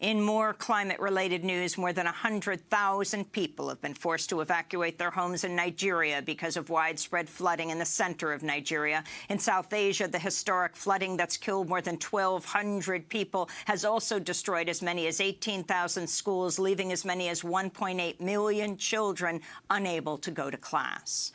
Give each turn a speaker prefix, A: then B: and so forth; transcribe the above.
A: In more climate-related news, more than 100,000 people have been forced to evacuate their homes in Nigeria because of widespread flooding in the center of Nigeria. In South Asia, the historic flooding that's killed more than 1,200 people has also destroyed as many as 18,000 schools, leaving as many as 1.8 million children unable to go to class.